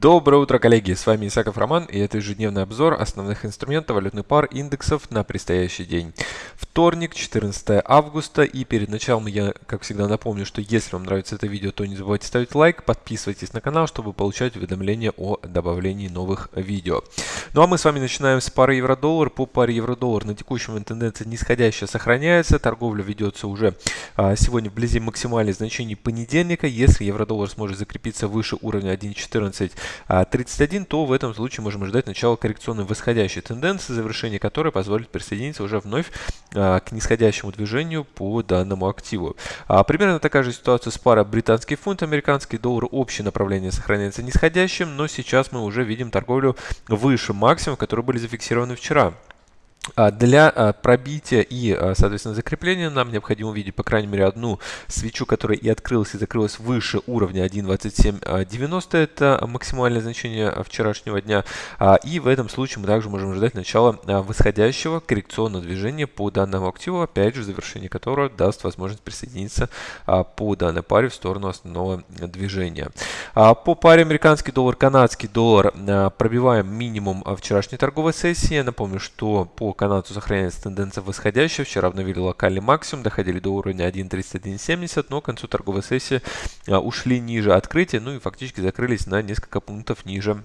Доброе утро, коллеги! С вами Исаков Роман и это ежедневный обзор основных инструментов валютных пар индексов на предстоящий день. Вторник, 14 августа и перед началом я, как всегда, напомню, что если вам нравится это видео, то не забывайте ставить лайк, подписывайтесь на канал, чтобы получать уведомления о добавлении новых видео. Ну а мы с вами начинаем с пары евро-доллар. По паре евро-доллар на текущем тенденция нисходящая сохраняется, торговля ведется уже а, сегодня вблизи максимальных значений понедельника. Если евро-доллар сможет закрепиться выше уровня 1.14 31, то в этом случае можем ожидать начала коррекционной восходящей тенденции, завершение которой позволит присоединиться уже вновь а, к нисходящему движению по данному активу. А, примерно такая же ситуация с парой британский фунт, американский доллар. Общее направление сохраняется нисходящим, но сейчас мы уже видим торговлю выше максимум, которые были зафиксированы вчера. А, для а, пробития и, а, соответственно, закрепления нам необходимо увидеть, по крайней мере, одну свечу, которая и открылась, и закрылась выше уровня 1.2790. Это максимальное значение вчерашнего дня. И в этом случае мы также можем ожидать начала восходящего коррекционного движения по данному активу, опять же, завершение которого даст возможность присоединиться по данной паре в сторону основного движения. По паре американский доллар, канадский доллар пробиваем минимум вчерашней торговой сессии. Напомню, что по по канадцу сохраняется тенденция восходящая. Вчера обновили локальный максимум, доходили до уровня 1.3170, но к концу торговой сессии а, ушли ниже открытия, ну и фактически закрылись на несколько пунктов ниже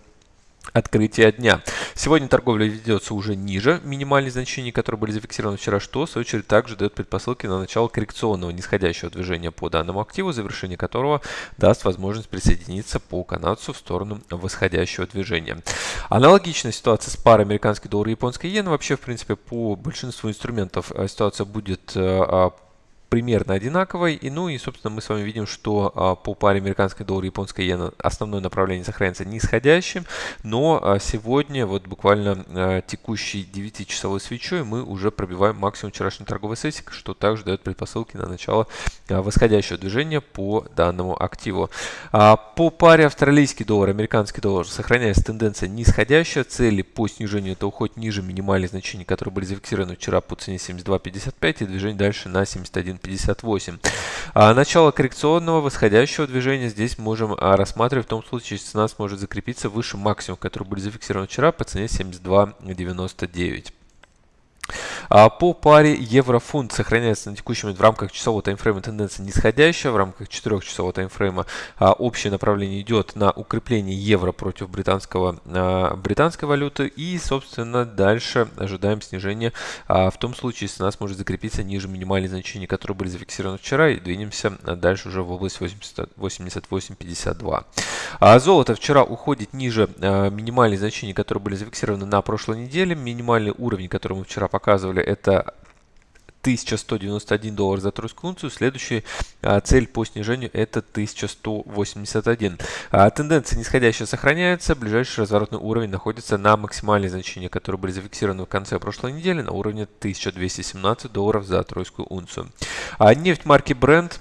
открытия дня. Сегодня торговля ведется уже ниже минимальных значений, которые были зафиксированы вчера, что в свою очередь также дает предпосылки на начало коррекционного нисходящего движения по данному активу, завершение которого даст возможность присоединиться по канадцу в сторону восходящего движения. Аналогичная ситуация с парой американский доллар и японской иена. Вообще, в принципе, по большинству инструментов э, ситуация будет э, а, примерно одинаковой. И, ну и, собственно, мы с вами видим, что а, по паре американской доллар и японской иена основное направление сохраняется нисходящим. Но а, сегодня, вот буквально а, текущей 9-часовой свечой, мы уже пробиваем максимум вчерашней торговой сессии, что также дает предпосылки на начало восходящего движения по данному активу. По паре австралийский доллар, американский доллар сохраняется тенденция нисходящая. Цели по снижению это уход ниже минимальных значений, которые были зафиксированы вчера по цене 72.55 и движение дальше на 71. 58. А начало коррекционного восходящего движения здесь можем а, рассматривать в том случае, если цена сможет закрепиться выше максимума, который был зафиксирован вчера по цене 72.99. А по паре евро-фунт сохраняется на текущий момент в рамках часового таймфрейма тенденция нисходящая. В рамках 4-часового таймфрейма а, общее направление идет на укрепление евро против британского, а, британской валюты. И, собственно, дальше ожидаем снижения в том случае, если нас может закрепиться ниже минимальных значений, которые были зафиксированы вчера. И двинемся дальше уже в область 88.52. А золото вчера уходит ниже минимальных значений, которые были зафиксированы на прошлой неделе. Минимальный уровень, который мы вчера показывали, это 1191 доллар за тройскую унцию. Следующая а, цель по снижению это 1181. А, тенденция нисходящая сохраняется. Ближайший разворотный уровень находится на максимальные значения, которые были зафиксированы в конце прошлой недели на уровне 1217 долларов за тройскую унцию. А, нефть марки Brent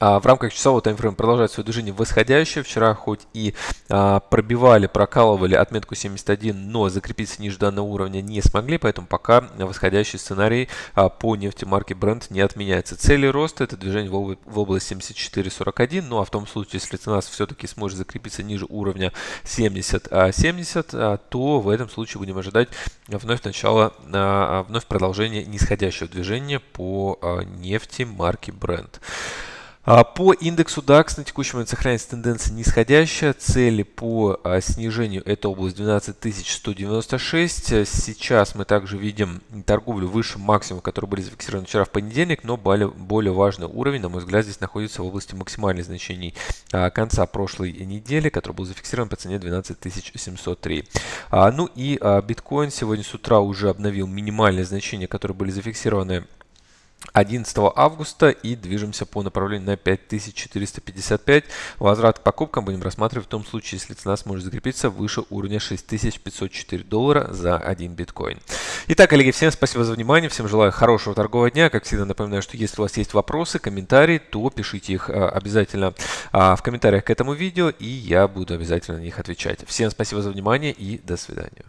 в рамках часового таймфрейма продолжает свое движение восходящее. Вчера хоть и а, пробивали, прокалывали отметку 71, но закрепиться ниже данного уровня не смогли, поэтому пока восходящий сценарий а, по нефти марки Brent не отменяется. Цели роста это движение в, область 74.41, ну а в том случае, если цена все-таки сможет закрепиться ниже уровня 70, а, 70 а, то в этом случае будем ожидать вновь начала, а, вновь продолжения нисходящего движения по а, нефти марки Brent. А, по индексу DAX на текущий момент сохраняется тенденция нисходящая. Цели по а, снижению это область 12196. Сейчас мы также видим торговлю выше максимума, который были зафиксированы вчера в понедельник, но более, более важный уровень, на мой взгляд, здесь находится в области максимальных значений а, конца прошлой недели, который был зафиксирован по цене 12703. Ну и биткоин сегодня с утра уже обновил минимальные значения, которые были зафиксированы 11 августа и движемся по направлению на 5455. Возврат к покупкам будем рассматривать в том случае, если цена сможет закрепиться выше уровня 6504 доллара за один биткоин. Итак, коллеги, всем спасибо за внимание, всем желаю хорошего торгового дня. Как всегда напоминаю, что если у вас есть вопросы, комментарии, то пишите их а, обязательно а, в комментариях к этому видео, и я буду обязательно на них отвечать. Всем спасибо за внимание и до свидания.